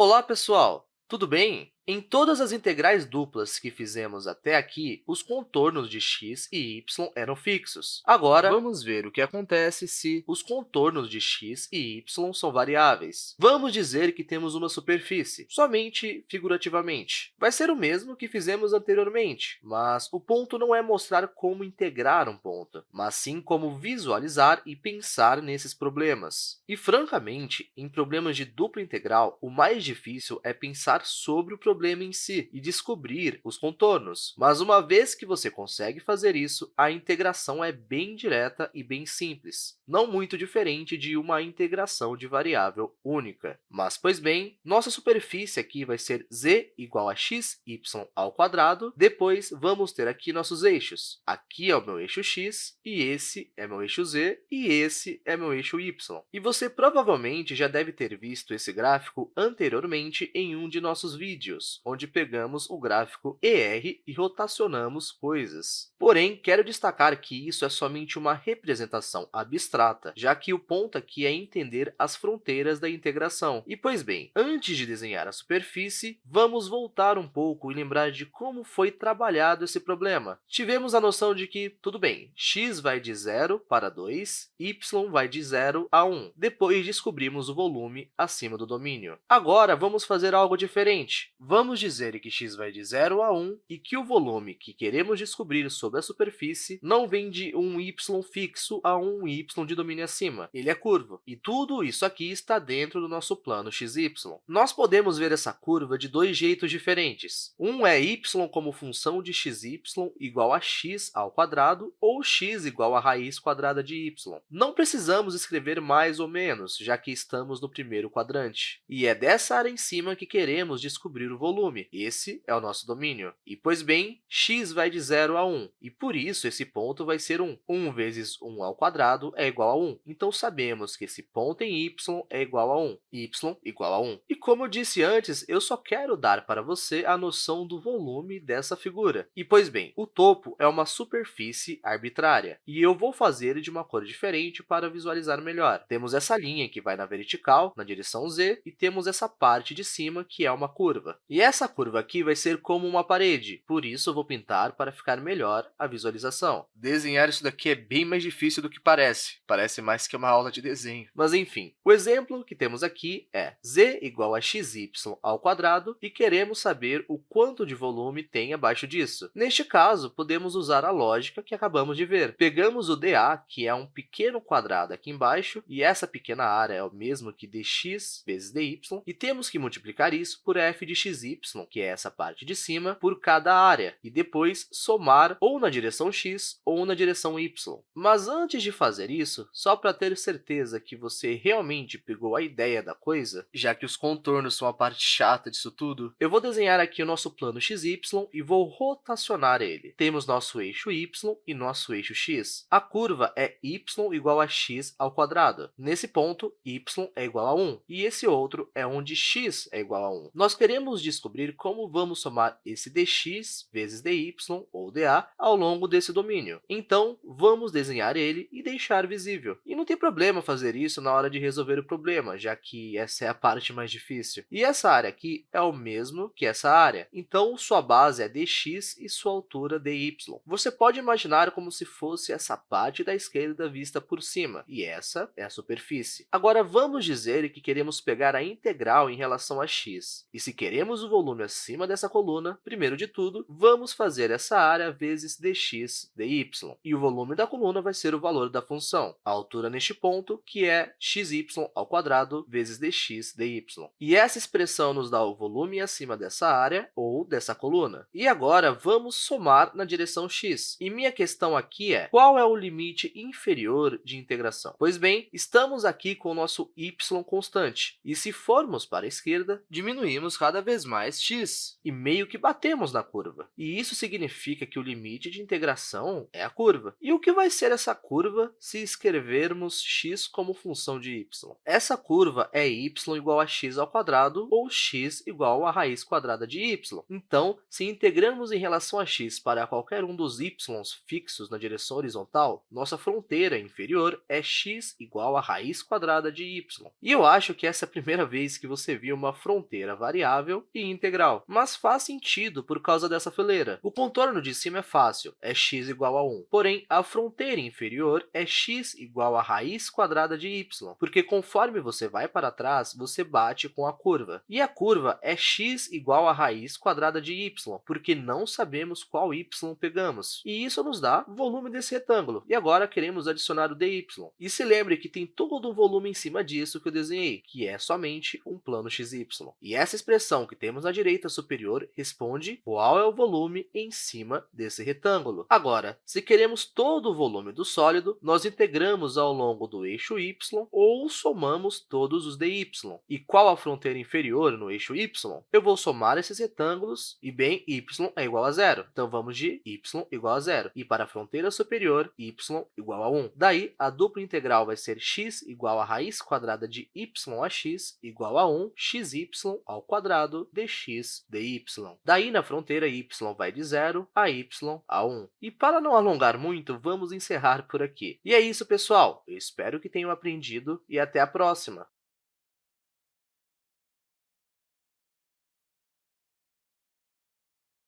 Olá, pessoal! Tudo bem? Em todas as integrais duplas que fizemos até aqui, os contornos de x e y eram fixos. Agora, vamos ver o que acontece se os contornos de x e y são variáveis. Vamos dizer que temos uma superfície, somente figurativamente. Vai ser o mesmo que fizemos anteriormente, mas o ponto não é mostrar como integrar um ponto, mas sim como visualizar e pensar nesses problemas. E, francamente, em problemas de dupla integral, o mais difícil é pensar sobre o problema problema em si e descobrir os contornos. Mas uma vez que você consegue fazer isso, a integração é bem direta e bem simples, não muito diferente de uma integração de variável única. Mas, pois bem, nossa superfície aqui vai ser z igual a x, y ao quadrado. Depois, vamos ter aqui nossos eixos. Aqui é o meu eixo x, e esse é meu eixo z, e esse é meu eixo y. E você provavelmente já deve ter visto esse gráfico anteriormente em um de nossos vídeos onde pegamos o gráfico ER e rotacionamos coisas. Porém, quero destacar que isso é somente uma representação abstrata, já que o ponto aqui é entender as fronteiras da integração. E, pois bem, antes de desenhar a superfície, vamos voltar um pouco e lembrar de como foi trabalhado esse problema. Tivemos a noção de que, tudo bem, x vai de 0 para 2, y vai de 0 a 1. Depois, descobrimos o volume acima do domínio. Agora, vamos fazer algo diferente. Vamos dizer que x vai de 0 a 1 e que o volume que queremos descobrir sobre a superfície não vem de um y fixo a um y de domínio acima. Ele é curvo. E tudo isso aqui está dentro do nosso plano xy. Nós podemos ver essa curva de dois jeitos diferentes. Um é y como função de xy igual a x ao quadrado ou x igual a raiz quadrada de y. Não precisamos escrever mais ou menos, já que estamos no primeiro quadrante. E é dessa área em cima que queremos descobrir o volume. Esse é o nosso domínio. E, pois bem, x vai de 0 a 1, e por isso esse ponto vai ser 1. 1 vezes 1 ao quadrado é igual a 1. Então, sabemos que esse ponto em y é igual a 1. y igual a 1. E, como eu disse antes, eu só quero dar para você a noção do volume dessa figura. E, pois bem, o topo é uma superfície arbitrária, e eu vou fazer de uma cor diferente para visualizar melhor. Temos essa linha que vai na vertical, na direção z, e temos essa parte de cima, que é uma curva. E essa curva aqui vai ser como uma parede, por isso eu vou pintar para ficar melhor a visualização. Desenhar isso daqui é bem mais difícil do que parece. Parece mais que uma aula de desenho. Mas, enfim, o exemplo que temos aqui é z igual a xy ao quadrado e queremos saber o quanto de volume tem abaixo disso. Neste caso, podemos usar a lógica que acabamos de ver. Pegamos o dA, que é um pequeno quadrado aqui embaixo, e essa pequena área é o mesmo que dx vezes dy, e temos que multiplicar isso por f de x xy, que é essa parte de cima, por cada área, e depois somar ou na direção x ou na direção y. Mas antes de fazer isso, só para ter certeza que você realmente pegou a ideia da coisa, já que os contornos são a parte chata disso tudo, eu vou desenhar aqui o nosso plano xy e vou rotacionar ele. Temos nosso eixo y e nosso eixo x. A curva é y igual a x ao quadrado. Nesse ponto, y é igual a 1, e esse outro é onde x é igual a 1. Nós queremos descobrir como vamos somar esse dx vezes dy, ou dA, ao longo desse domínio. Então, vamos desenhar ele e deixar visível. E não tem problema fazer isso na hora de resolver o problema, já que essa é a parte mais difícil. E essa área aqui é o mesmo que essa área. Então, sua base é dx e sua altura dy. Você pode imaginar como se fosse essa parte da esquerda vista por cima, e essa é a superfície. Agora, vamos dizer que queremos pegar a integral em relação a x. E se queremos temos o volume acima dessa coluna, primeiro de tudo, vamos fazer essa área vezes dx dy. E o volume da coluna vai ser o valor da função, a altura neste ponto, que é xy ao quadrado vezes dx dy. E essa expressão nos dá o volume acima dessa área ou dessa coluna. E agora, vamos somar na direção x. E minha questão aqui é, qual é o limite inferior de integração? Pois bem, estamos aqui com o nosso y constante, e se formos para a esquerda, diminuímos cada vez mais x, e meio que batemos na curva. E isso significa que o limite de integração é a curva. E o que vai ser essa curva se escrevermos x como função de y? Essa curva é y igual a x ao quadrado ou x igual a raiz quadrada de y. Então, se integramos em relação a x para qualquer um dos y fixos na direção horizontal, nossa fronteira inferior é x igual a raiz quadrada de y. E eu acho que essa é a primeira vez que você viu uma fronteira variável e integral, mas faz sentido por causa dessa fileira. O contorno de cima é fácil, é x igual a 1, porém, a fronteira inferior é x igual a raiz quadrada de y, porque conforme você vai para trás, você bate com a curva. E a curva é x igual a raiz quadrada de y, porque não sabemos qual y pegamos. E isso nos dá o volume desse retângulo. E agora queremos adicionar o dy. E se lembre que tem todo um volume em cima disso que eu desenhei, que é somente um plano xy. E essa expressão que temos na direita superior responde qual é o volume em cima desse retângulo. Agora, se queremos todo o volume do sólido, nós integramos ao longo do eixo y ou somamos todos os dy. E qual a fronteira inferior no eixo y? Eu vou somar esses retângulos e, bem, y é igual a zero. Então, vamos de y igual a zero. E para a fronteira superior, y igual a 1. Daí, a dupla integral vai ser x igual a raiz quadrada de y a x igual a 1 xy ao quadrado dx dy. Daí, na fronteira, y vai de 0 a y a 1. E para não alongar muito, vamos encerrar por aqui. E é isso, pessoal! Eu espero que tenham aprendido e até a próxima!